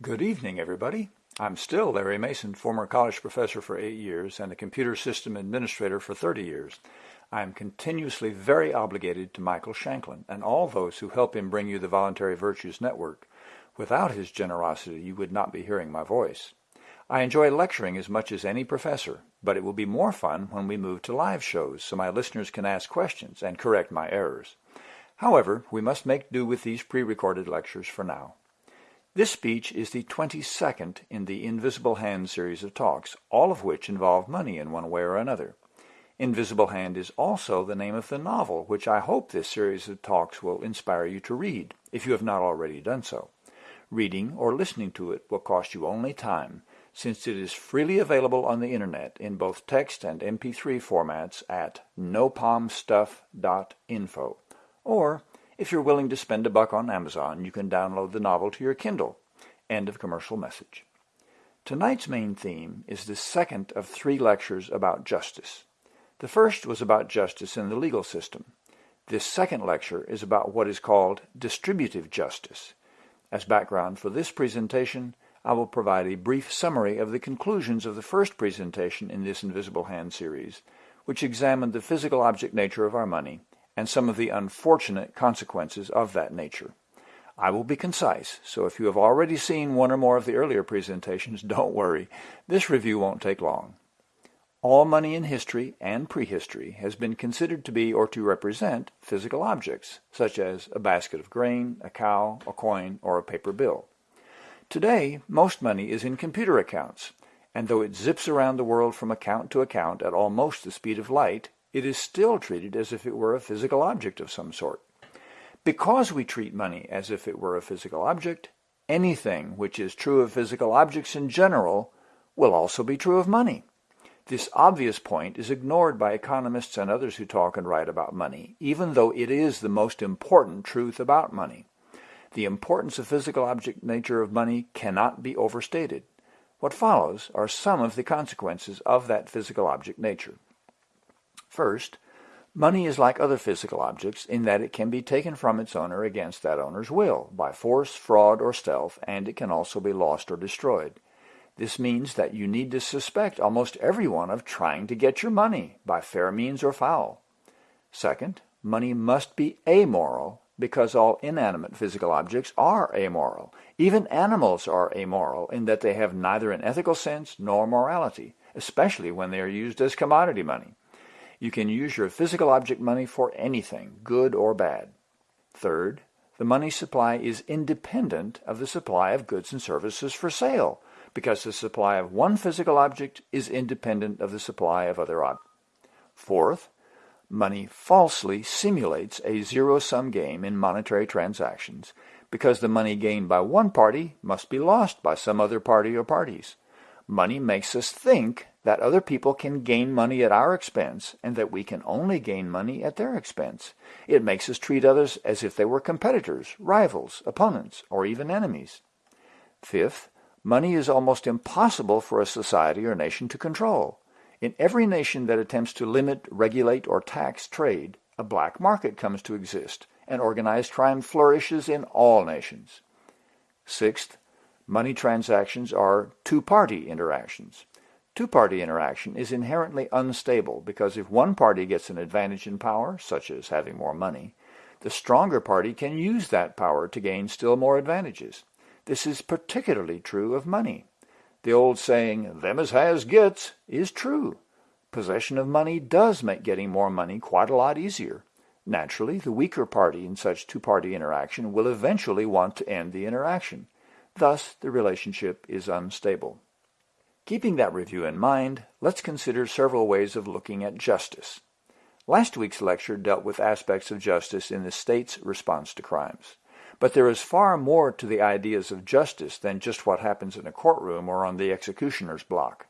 Good evening, everybody. I'm still Larry Mason, former college professor for eight years and a computer system administrator for 30 years. I am continuously very obligated to Michael Shanklin and all those who help him bring you the Voluntary Virtues Network. Without his generosity, you would not be hearing my voice. I enjoy lecturing as much as any professor, but it will be more fun when we move to live shows so my listeners can ask questions and correct my errors. However, we must make do with these pre-recorded lectures for now. This speech is the 22nd in the Invisible Hand series of talks, all of which involve money in one way or another. Invisible Hand is also the name of the novel, which I hope this series of talks will inspire you to read, if you have not already done so. Reading or listening to it will cost you only time, since it is freely available on the internet in both text and MP3 formats at nopalmstuff.info, or if you're willing to spend a buck on Amazon, you can download the novel to your Kindle. End of commercial message. Tonight's main theme is the second of three lectures about justice. The first was about justice in the legal system. This second lecture is about what is called distributive justice. As background for this presentation, I will provide a brief summary of the conclusions of the first presentation in this Invisible Hand series, which examined the physical object nature of our money and some of the unfortunate consequences of that nature. I will be concise, so if you have already seen one or more of the earlier presentations, don't worry. This review won't take long. All money in history and prehistory has been considered to be or to represent physical objects, such as a basket of grain, a cow, a coin, or a paper bill. Today, most money is in computer accounts, and though it zips around the world from account to account at almost the speed of light, it is still treated as if it were a physical object of some sort. Because we treat money as if it were a physical object, anything which is true of physical objects in general will also be true of money. This obvious point is ignored by economists and others who talk and write about money, even though it is the most important truth about money. The importance of physical object nature of money cannot be overstated. What follows are some of the consequences of that physical object nature. First, money is like other physical objects in that it can be taken from its owner against that owner's will, by force, fraud, or stealth, and it can also be lost or destroyed. This means that you need to suspect almost everyone of trying to get your money, by fair means or foul. Second, money must be amoral because all inanimate physical objects are amoral. Even animals are amoral in that they have neither an ethical sense nor morality, especially when they are used as commodity money. You can use your physical object money for anything, good or bad. Third, the money supply is independent of the supply of goods and services for sale, because the supply of one physical object is independent of the supply of other objects. Fourth, money falsely simulates a zero-sum game in monetary transactions because the money gained by one party must be lost by some other party or parties. Money makes us think that other people can gain money at our expense and that we can only gain money at their expense. It makes us treat others as if they were competitors, rivals, opponents, or even enemies. Fifth, money is almost impossible for a society or nation to control. In every nation that attempts to limit, regulate, or tax trade, a black market comes to exist, and organized crime flourishes in all nations. Sixth, money transactions are two-party interactions. Two-party interaction is inherently unstable because if one party gets an advantage in power, such as having more money, the stronger party can use that power to gain still more advantages. This is particularly true of money. The old saying, them as has gets, is true. Possession of money does make getting more money quite a lot easier. Naturally, the weaker party in such two-party interaction will eventually want to end the interaction. Thus, the relationship is unstable. Keeping that review in mind, let's consider several ways of looking at justice. Last week's lecture dealt with aspects of justice in the state's response to crimes. But there is far more to the ideas of justice than just what happens in a courtroom or on the executioner's block.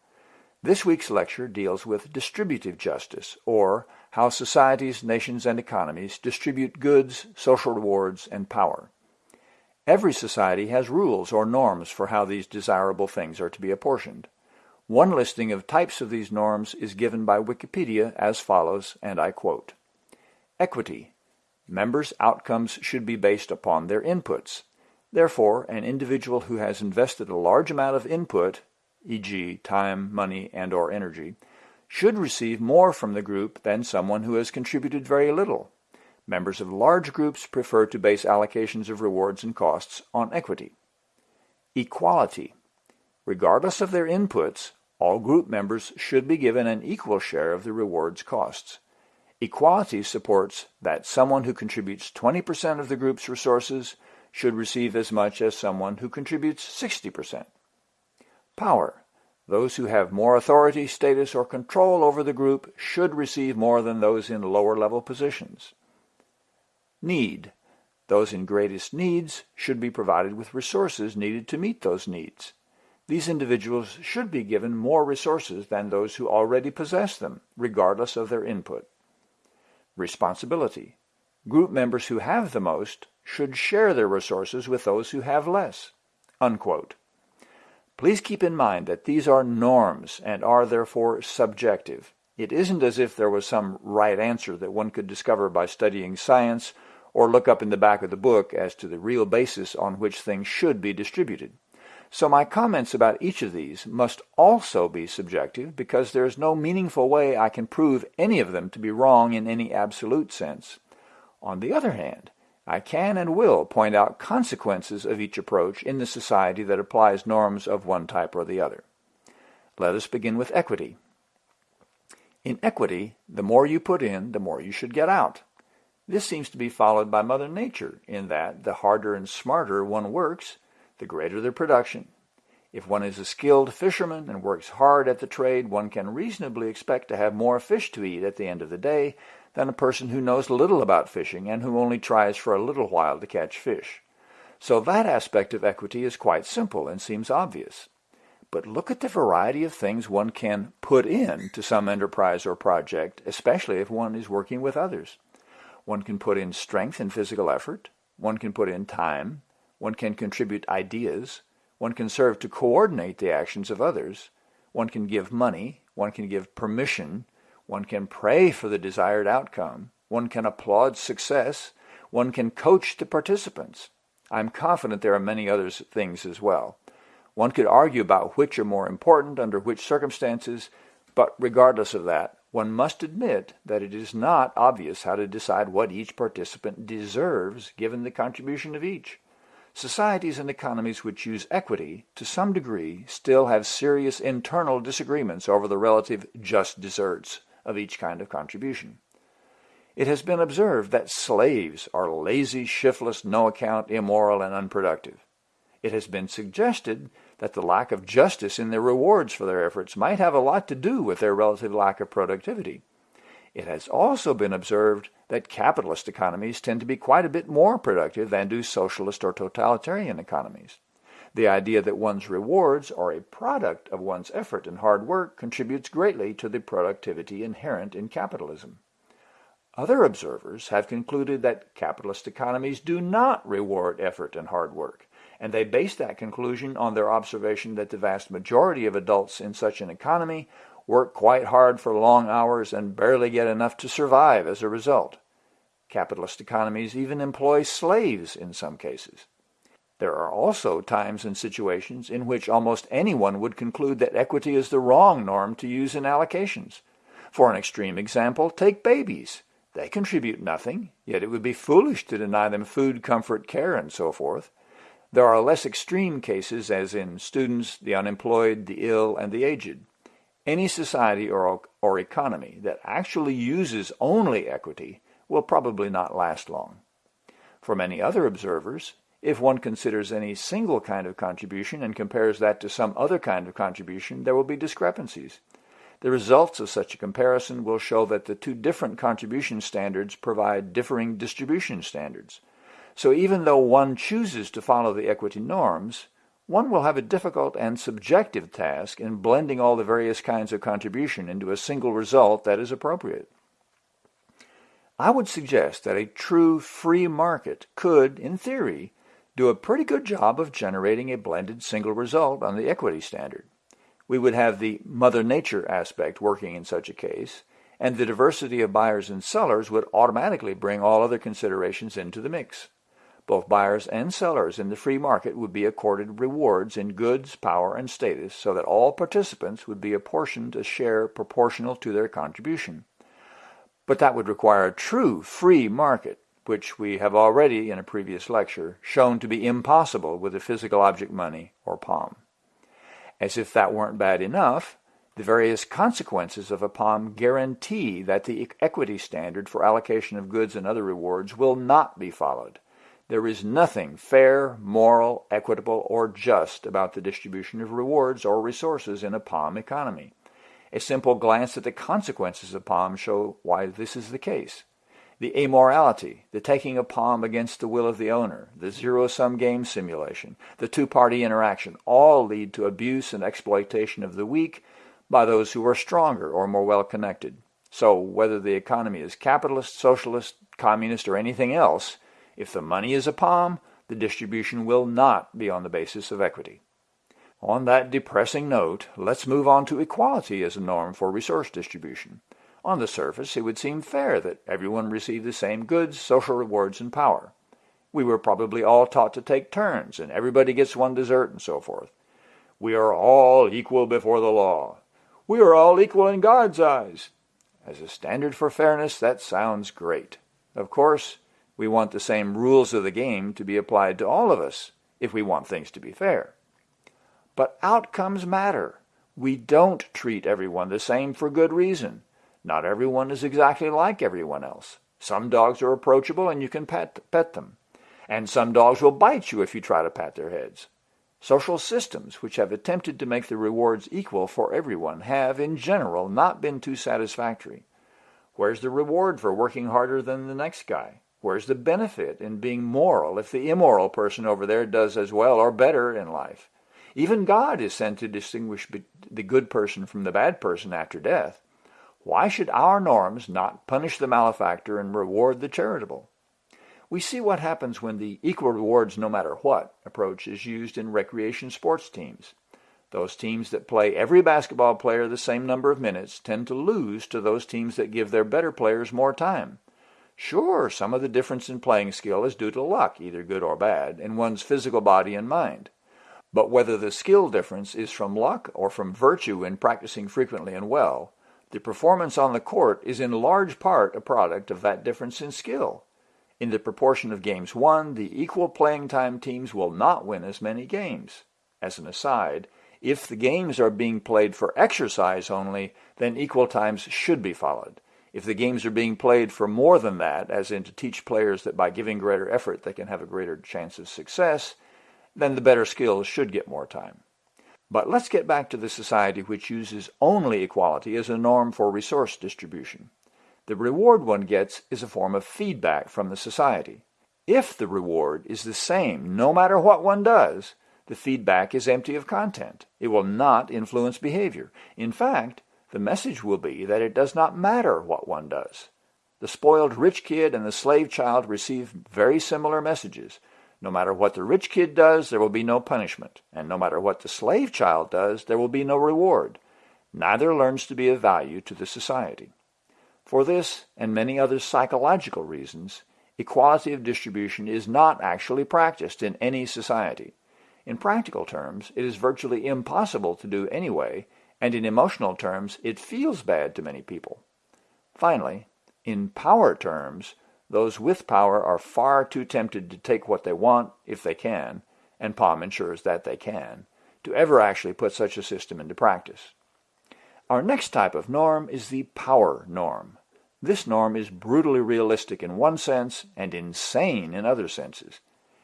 This week's lecture deals with distributive justice, or how societies, nations, and economies distribute goods, social rewards, and power. Every society has rules or norms for how these desirable things are to be apportioned. One listing of types of these norms is given by Wikipedia as follows, and I quote, Equity. Members' outcomes should be based upon their inputs. Therefore, an individual who has invested a large amount of input, e.g. time, money, and or energy, should receive more from the group than someone who has contributed very little. Members of large groups prefer to base allocations of rewards and costs on equity. Equality. Regardless of their inputs, all group members should be given an equal share of the rewards costs. Equality supports that someone who contributes 20% of the group's resources should receive as much as someone who contributes 60%. Power. Those who have more authority, status, or control over the group should receive more than those in lower level positions. Need. Those in greatest needs should be provided with resources needed to meet those needs. These individuals should be given more resources than those who already possess them, regardless of their input. Responsibility. Group members who have the most should share their resources with those who have less. Unquote. Please keep in mind that these are norms and are therefore subjective. It isn't as if there was some right answer that one could discover by studying science or look up in the back of the book as to the real basis on which things should be distributed. So my comments about each of these must also be subjective because there is no meaningful way I can prove any of them to be wrong in any absolute sense. On the other hand, I can and will point out consequences of each approach in the society that applies norms of one type or the other. Let us begin with equity. In equity, the more you put in, the more you should get out. This seems to be followed by Mother Nature in that the harder and smarter one works, the greater the production. If one is a skilled fisherman and works hard at the trade, one can reasonably expect to have more fish to eat at the end of the day than a person who knows little about fishing and who only tries for a little while to catch fish. So that aspect of equity is quite simple and seems obvious. But look at the variety of things one can put in to some enterprise or project, especially if one is working with others. One can put in strength and physical effort. One can put in time. One can contribute ideas. One can serve to coordinate the actions of others. One can give money. One can give permission. One can pray for the desired outcome. One can applaud success. One can coach the participants. I'm confident there are many other things as well. One could argue about which are more important under which circumstances, but regardless of that, one must admit that it is not obvious how to decide what each participant deserves given the contribution of each. Societies and economies which use equity, to some degree, still have serious internal disagreements over the relative just deserts of each kind of contribution. It has been observed that slaves are lazy, shiftless, no-account, immoral, and unproductive. It has been suggested that the lack of justice in their rewards for their efforts might have a lot to do with their relative lack of productivity. It has also been observed that capitalist economies tend to be quite a bit more productive than do socialist or totalitarian economies. The idea that one's rewards are a product of one's effort and hard work contributes greatly to the productivity inherent in capitalism. Other observers have concluded that capitalist economies do not reward effort and hard work, and they base that conclusion on their observation that the vast majority of adults in such an economy work quite hard for long hours and barely get enough to survive as a result. Capitalist economies even employ slaves in some cases. There are also times and situations in which almost anyone would conclude that equity is the wrong norm to use in allocations. For an extreme example, take babies. They contribute nothing, yet it would be foolish to deny them food, comfort, care, and so forth. There are less extreme cases, as in students, the unemployed, the ill, and the aged. Any society or, or economy that actually uses only equity will probably not last long. For many other observers, if one considers any single kind of contribution and compares that to some other kind of contribution, there will be discrepancies. The results of such a comparison will show that the two different contribution standards provide differing distribution standards. So even though one chooses to follow the equity norms, one will have a difficult and subjective task in blending all the various kinds of contribution into a single result that is appropriate. I would suggest that a true free market could, in theory, do a pretty good job of generating a blended single result on the equity standard. We would have the Mother Nature aspect working in such a case, and the diversity of buyers and sellers would automatically bring all other considerations into the mix. Both buyers and sellers in the free market would be accorded rewards in goods, power, and status so that all participants would be apportioned a share proportional to their contribution. But that would require a true free market, which we have already, in a previous lecture, shown to be impossible with a physical object money or POM. As if that weren't bad enough, the various consequences of a POM guarantee that the equity standard for allocation of goods and other rewards will not be followed. There is nothing fair, moral, equitable, or just about the distribution of rewards or resources in a POM economy. A simple glance at the consequences of POM show why this is the case. The amorality, the taking of POM against the will of the owner, the zero-sum game simulation, the two-party interaction all lead to abuse and exploitation of the weak by those who are stronger or more well-connected. So whether the economy is capitalist, socialist, communist, or anything else, if the money is a POM, the distribution will not be on the basis of equity. On that depressing note, let's move on to equality as a norm for resource distribution. On the surface, it would seem fair that everyone receive the same goods, social rewards, and power. We were probably all taught to take turns, and everybody gets one dessert and so forth. We are all equal before the law. We are all equal in God's eyes. As a standard for fairness, that sounds great. Of course, we want the same rules of the game to be applied to all of us if we want things to be fair. But outcomes matter. We don't treat everyone the same for good reason. Not everyone is exactly like everyone else. Some dogs are approachable and you can pet, pet them. And some dogs will bite you if you try to pat their heads. Social systems which have attempted to make the rewards equal for everyone have, in general, not been too satisfactory. Where's the reward for working harder than the next guy? Where's the benefit in being moral if the immoral person over there does as well or better in life? Even God is sent to distinguish the good person from the bad person after death. Why should our norms not punish the malefactor and reward the charitable? We see what happens when the equal rewards no matter what approach is used in recreation sports teams. Those teams that play every basketball player the same number of minutes tend to lose to those teams that give their better players more time. Sure, some of the difference in playing skill is due to luck, either good or bad, in one's physical body and mind. But whether the skill difference is from luck or from virtue in practicing frequently and well, the performance on the court is in large part a product of that difference in skill. In the proportion of games won, the equal playing time teams will not win as many games. As an aside, if the games are being played for exercise only, then equal times should be followed. If the games are being played for more than that, as in to teach players that by giving greater effort they can have a greater chance of success, then the better skills should get more time. But let's get back to the society which uses only equality as a norm for resource distribution. The reward one gets is a form of feedback from the society. If the reward is the same no matter what one does, the feedback is empty of content. It will not influence behavior. In fact, the message will be that it does not matter what one does. The spoiled rich kid and the slave child receive very similar messages. No matter what the rich kid does, there will be no punishment, and no matter what the slave child does, there will be no reward. Neither learns to be of value to the society. For this, and many other psychological reasons, equality of distribution is not actually practiced in any society. In practical terms, it is virtually impossible to do anyway, and in emotional terms, it feels bad to many people. Finally, in power terms, those with power are far too tempted to take what they want if they can, and POM ensures that they can, to ever actually put such a system into practice. Our next type of norm is the power norm. This norm is brutally realistic in one sense and insane in other senses.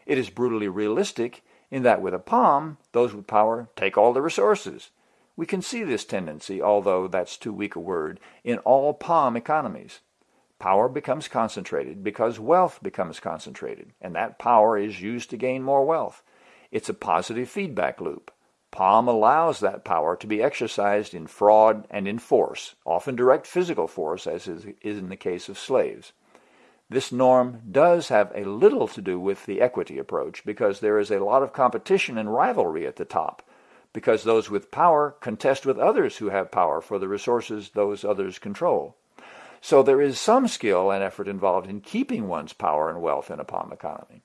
It is brutally realistic in that with a POM, those with power take all the resources, we can see this tendency, although that's too weak a word, in all POM economies. Power becomes concentrated because wealth becomes concentrated, and that power is used to gain more wealth. It's a positive feedback loop. POM allows that power to be exercised in fraud and in force, often direct physical force, as is in the case of slaves. This norm does have a little to do with the equity approach because there is a lot of competition and rivalry at the top because those with power contest with others who have power for the resources those others control. So there is some skill and effort involved in keeping one's power and wealth in a POM economy.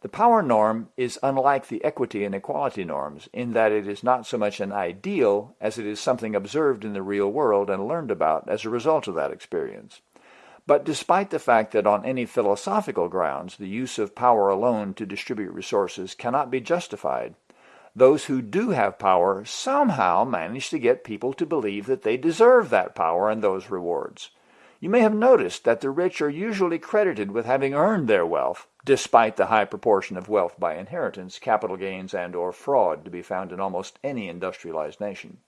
The power norm is unlike the equity and equality norms in that it is not so much an ideal as it is something observed in the real world and learned about as a result of that experience. But despite the fact that on any philosophical grounds the use of power alone to distribute resources cannot be justified, those who do have power somehow manage to get people to believe that they deserve that power and those rewards. You may have noticed that the rich are usually credited with having earned their wealth, despite the high proportion of wealth by inheritance, capital gains, and or fraud to be found in almost any industrialized nation.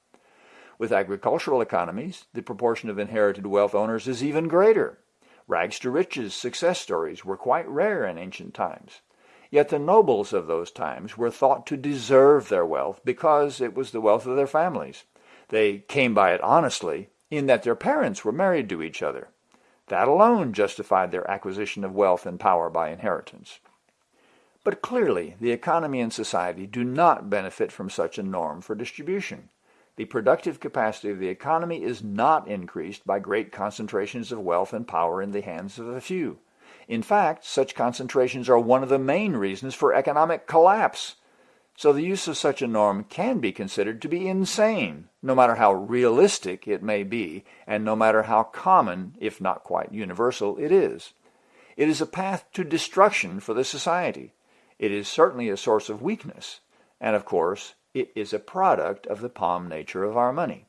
With agricultural economies, the proportion of inherited wealth owners is even greater. Rags to riches success stories were quite rare in ancient times. Yet the nobles of those times were thought to deserve their wealth because it was the wealth of their families. They came by it honestly in that their parents were married to each other. That alone justified their acquisition of wealth and power by inheritance. But clearly, the economy and society do not benefit from such a norm for distribution. The productive capacity of the economy is not increased by great concentrations of wealth and power in the hands of a few. In fact, such concentrations are one of the main reasons for economic collapse. So the use of such a norm can be considered to be insane, no matter how realistic it may be, and no matter how common, if not quite universal, it is. It is a path to destruction for the society. It is certainly a source of weakness. And of course, it is a product of the POM nature of our money.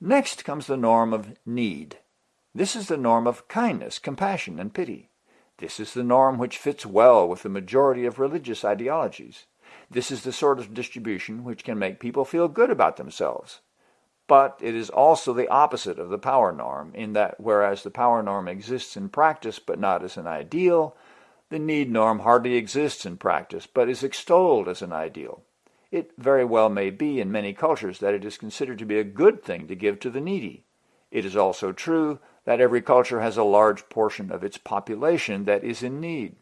Next comes the norm of need. This is the norm of kindness, compassion, and pity. This is the norm which fits well with the majority of religious ideologies. This is the sort of distribution which can make people feel good about themselves. But it is also the opposite of the power norm, in that whereas the power norm exists in practice but not as an ideal, the need norm hardly exists in practice but is extolled as an ideal. It very well may be in many cultures that it is considered to be a good thing to give to the needy. It is also true that every culture has a large portion of its population that is in need.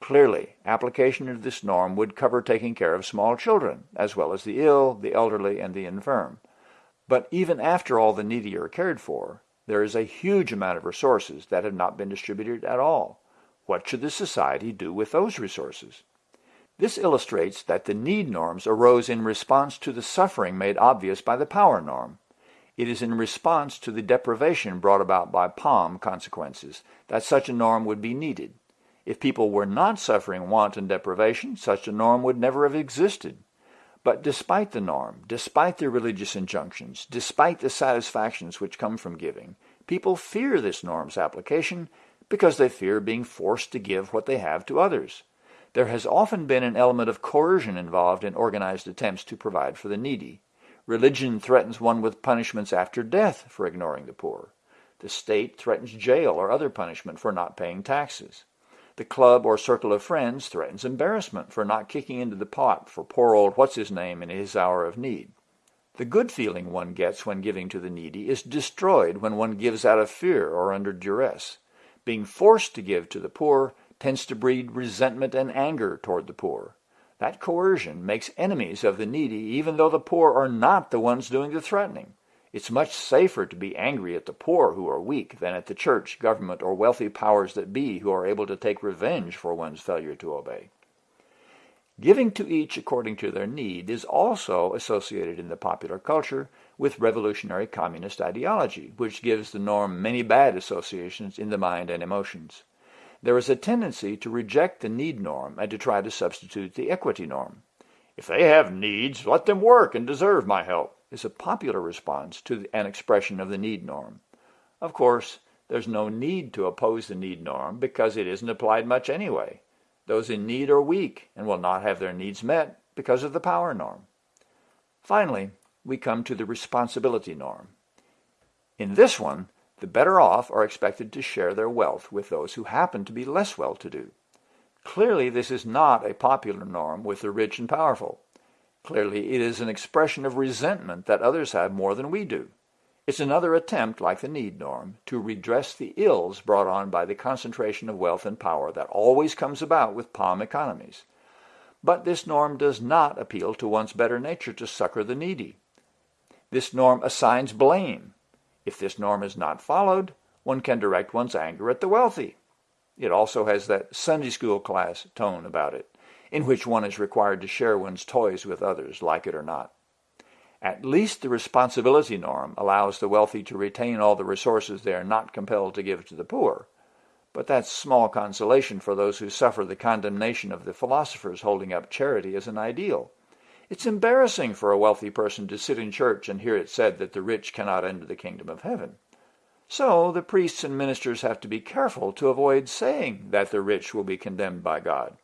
Clearly, application of this norm would cover taking care of small children, as well as the ill, the elderly, and the infirm. But even after all the needy are cared for, there is a huge amount of resources that have not been distributed at all. What should the society do with those resources? This illustrates that the need norms arose in response to the suffering made obvious by the power norm. It is in response to the deprivation brought about by POM consequences that such a norm would be needed. If people were not suffering want and deprivation, such a norm would never have existed. But despite the norm, despite the religious injunctions, despite the satisfactions which come from giving, people fear this norm's application because they fear being forced to give what they have to others. There has often been an element of coercion involved in organized attempts to provide for the needy. Religion threatens one with punishments after death for ignoring the poor. The state threatens jail or other punishment for not paying taxes. The club or circle of friends threatens embarrassment for not kicking into the pot for poor old what's-his-name in his hour of need. The good feeling one gets when giving to the needy is destroyed when one gives out of fear or under duress. Being forced to give to the poor tends to breed resentment and anger toward the poor. That coercion makes enemies of the needy even though the poor are not the ones doing the threatening. It's much safer to be angry at the poor who are weak than at the church, government, or wealthy powers that be who are able to take revenge for one's failure to obey. Giving to each according to their need is also associated in the popular culture with revolutionary communist ideology, which gives the norm many bad associations in the mind and emotions there is a tendency to reject the need norm and to try to substitute the equity norm. If they have needs, let them work and deserve my help, is a popular response to an expression of the need norm. Of course, there's no need to oppose the need norm because it isn't applied much anyway. Those in need are weak and will not have their needs met because of the power norm. Finally, we come to the responsibility norm. In this one, the better off are expected to share their wealth with those who happen to be less well-to-do. Clearly, this is not a popular norm with the rich and powerful. Clearly, it is an expression of resentment that others have more than we do. It's another attempt, like the need norm, to redress the ills brought on by the concentration of wealth and power that always comes about with POM economies. But this norm does not appeal to one's better nature to succor the needy. This norm assigns blame if this norm is not followed, one can direct one's anger at the wealthy. It also has that Sunday school class tone about it, in which one is required to share one's toys with others, like it or not. At least the responsibility norm allows the wealthy to retain all the resources they are not compelled to give to the poor, but that's small consolation for those who suffer the condemnation of the philosophers holding up charity as an ideal. It's embarrassing for a wealthy person to sit in church and hear it said that the rich cannot enter the kingdom of heaven. So the priests and ministers have to be careful to avoid saying that the rich will be condemned by God.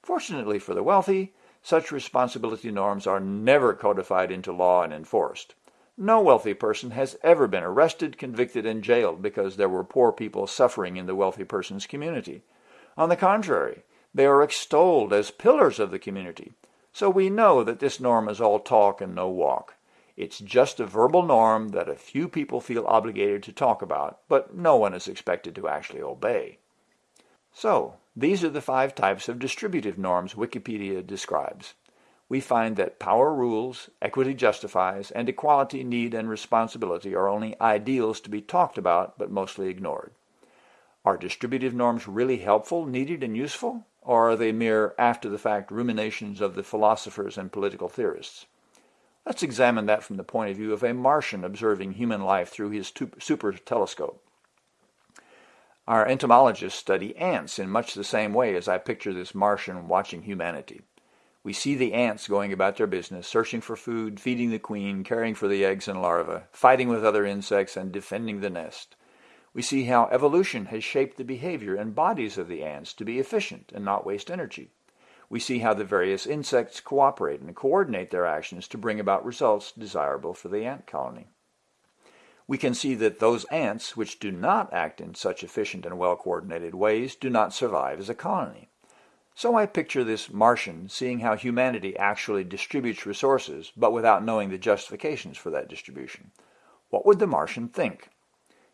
Fortunately for the wealthy, such responsibility norms are never codified into law and enforced. No wealthy person has ever been arrested, convicted, and jailed because there were poor people suffering in the wealthy person's community. On the contrary, they are extolled as pillars of the community. So we know that this norm is all talk and no walk. It's just a verbal norm that a few people feel obligated to talk about, but no one is expected to actually obey. So, these are the five types of distributive norms Wikipedia describes we find that power rules, equity justifies, and equality, need, and responsibility are only ideals to be talked about but mostly ignored. Are distributive norms really helpful, needed, and useful? Or are they mere after-the-fact ruminations of the philosophers and political theorists? Let's examine that from the point of view of a Martian observing human life through his super telescope. Our entomologists study ants in much the same way as I picture this Martian watching humanity. We see the ants going about their business, searching for food, feeding the queen, caring for the eggs and larvae, fighting with other insects, and defending the nest. We see how evolution has shaped the behavior and bodies of the ants to be efficient and not waste energy. We see how the various insects cooperate and coordinate their actions to bring about results desirable for the ant colony. We can see that those ants which do not act in such efficient and well-coordinated ways do not survive as a colony. So I picture this Martian seeing how humanity actually distributes resources, but without knowing the justifications for that distribution. What would the Martian think?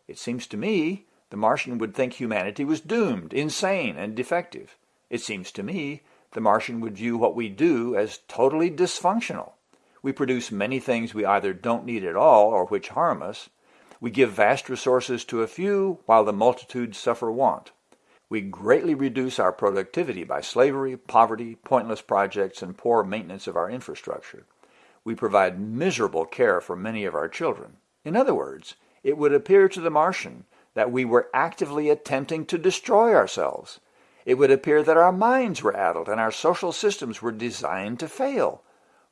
It seems to me the Martian would think humanity was doomed, insane, and defective. It seems to me the Martian would view what we do as totally dysfunctional. We produce many things we either don't need at all or which harm us. We give vast resources to a few while the multitude suffer want. We greatly reduce our productivity by slavery, poverty, pointless projects, and poor maintenance of our infrastructure. We provide miserable care for many of our children. In other words, it would appear to the Martian that we were actively attempting to destroy ourselves. It would appear that our minds were addled and our social systems were designed to fail.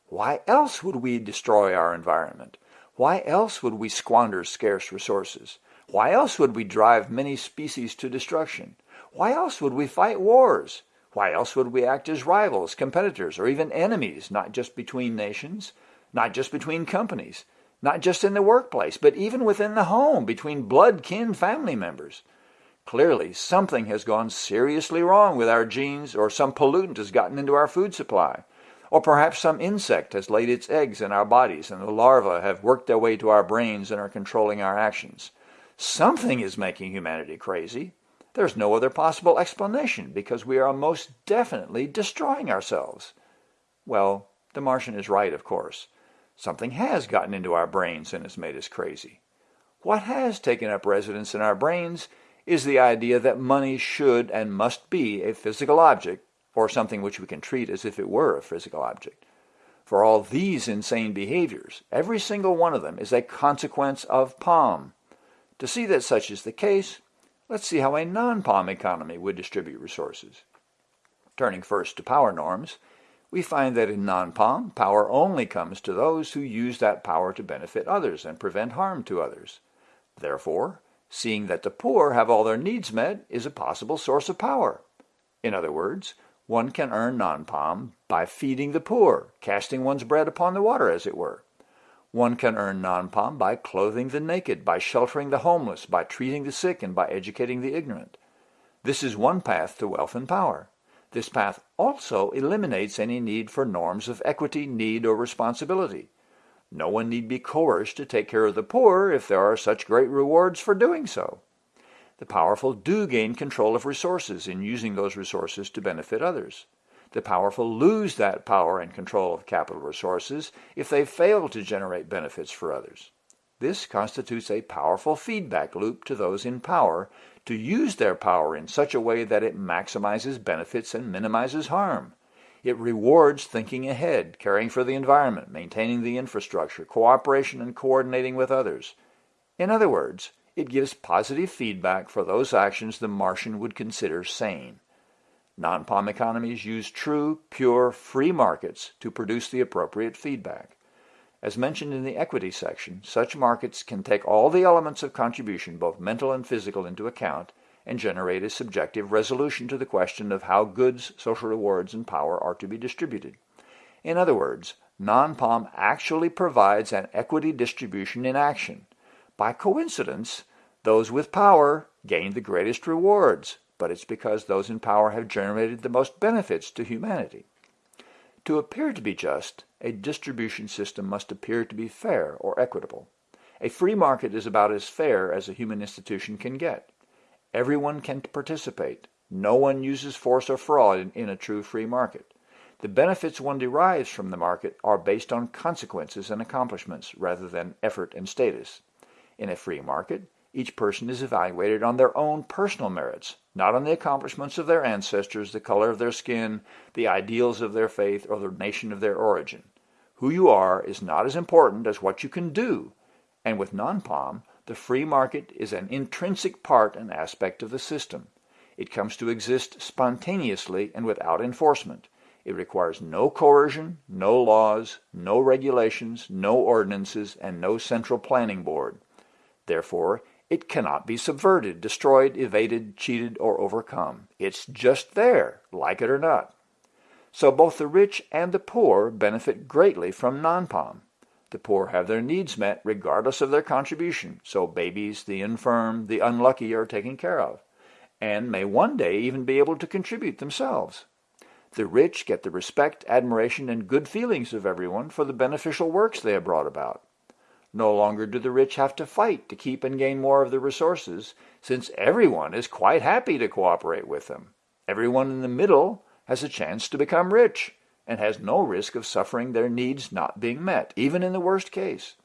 Why else would we destroy our environment? Why else would we squander scarce resources? Why else would we drive many species to destruction? Why else would we fight wars? Why else would we act as rivals, competitors, or even enemies, not just between nations, not just between companies, not just in the workplace, but even within the home, between blood kin family members? Clearly, something has gone seriously wrong with our genes, or some pollutant has gotten into our food supply. Or perhaps some insect has laid its eggs in our bodies and the larvae have worked their way to our brains and are controlling our actions. Something is making humanity crazy. There's no other possible explanation because we are most definitely destroying ourselves. Well, the Martian is right, of course. Something has gotten into our brains and has made us crazy. What has taken up residence in our brains is the idea that money should and must be a physical object or something which we can treat as if it were a physical object. For all these insane behaviors, every single one of them is a consequence of POM. To see that such is the case, Let's see how a non-POM economy would distribute resources. Turning first to power norms, we find that in non-POM, power only comes to those who use that power to benefit others and prevent harm to others. Therefore, seeing that the poor have all their needs met is a possible source of power. In other words, one can earn non-POM by feeding the poor, casting one's bread upon the water, as it were. One can earn non-POM by clothing the naked, by sheltering the homeless, by treating the sick, and by educating the ignorant. This is one path to wealth and power. This path also eliminates any need for norms of equity, need, or responsibility. No one need be coerced to take care of the poor if there are such great rewards for doing so. The powerful do gain control of resources in using those resources to benefit others. The powerful lose that power and control of capital resources if they fail to generate benefits for others. This constitutes a powerful feedback loop to those in power to use their power in such a way that it maximizes benefits and minimizes harm. It rewards thinking ahead, caring for the environment, maintaining the infrastructure, cooperation, and coordinating with others. In other words, it gives positive feedback for those actions the Martian would consider sane. Non-POM economies use true, pure, free markets to produce the appropriate feedback. As mentioned in the equity section, such markets can take all the elements of contribution, both mental and physical, into account and generate a subjective resolution to the question of how goods, social rewards, and power are to be distributed. In other words, non-POM actually provides an equity distribution in action. By coincidence, those with power gain the greatest rewards, but it's because those in power have generated the most benefits to humanity. To appear to be just, a distribution system must appear to be fair or equitable. A free market is about as fair as a human institution can get. Everyone can participate. No one uses force or fraud in, in, a true free market. The benefits one derives from the market are based on consequences and accomplishments rather than effort and status. In a free market, each person is evaluated on their own personal merits, not on the accomplishments of their ancestors, the color of their skin, the ideals of their faith, or the nation of their origin. Who you are is not as important as what you can do, and with non-POM, the free market is an intrinsic part and aspect of the system. It comes to exist spontaneously and without enforcement. It requires no coercion, no laws, no regulations, no ordinances, and no central planning board. Therefore, it cannot be subverted, destroyed, evaded, cheated, or overcome. It's just there, like it or not. So both the rich and the poor benefit greatly from non-POM. The poor have their needs met regardless of their contribution, so babies, the infirm, the unlucky are taken care of, and may one day even be able to contribute themselves. The rich get the respect, admiration, and good feelings of everyone for the beneficial works they have brought about. No longer do the rich have to fight to keep and gain more of the resources, since everyone is quite happy to cooperate with them. Everyone in the middle has a chance to become rich and has no risk of suffering their needs not being met, even in the worst case.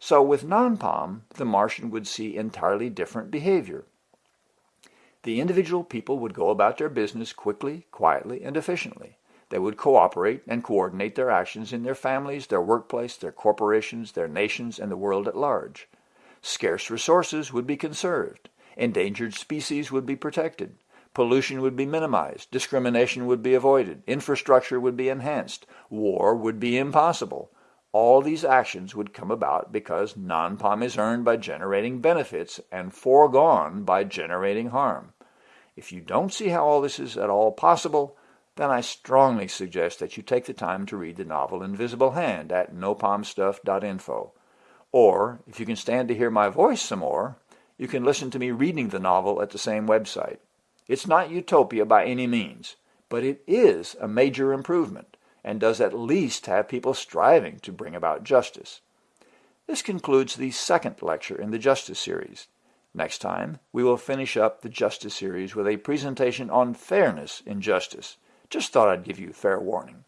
So with non-POM, the Martian would see entirely different behavior. The individual people would go about their business quickly, quietly, and efficiently. They would cooperate and coordinate their actions in their families, their workplace, their corporations, their nations, and the world at large. Scarce resources would be conserved. Endangered species would be protected. Pollution would be minimized, discrimination would be avoided, infrastructure would be enhanced, war would be impossible. All these actions would come about because non-POM is earned by generating benefits and foregone by generating harm. If you don't see how all this is at all possible, then I strongly suggest that you take the time to read the novel Invisible Hand at nopalmstuff.info. Or, if you can stand to hear my voice some more, you can listen to me reading the novel at the same website. It's not utopia by any means, but it is a major improvement and does at least have people striving to bring about justice. This concludes the second lecture in the Justice series. Next time, we will finish up the Justice series with a presentation on fairness in justice. Just thought I'd give you fair warning.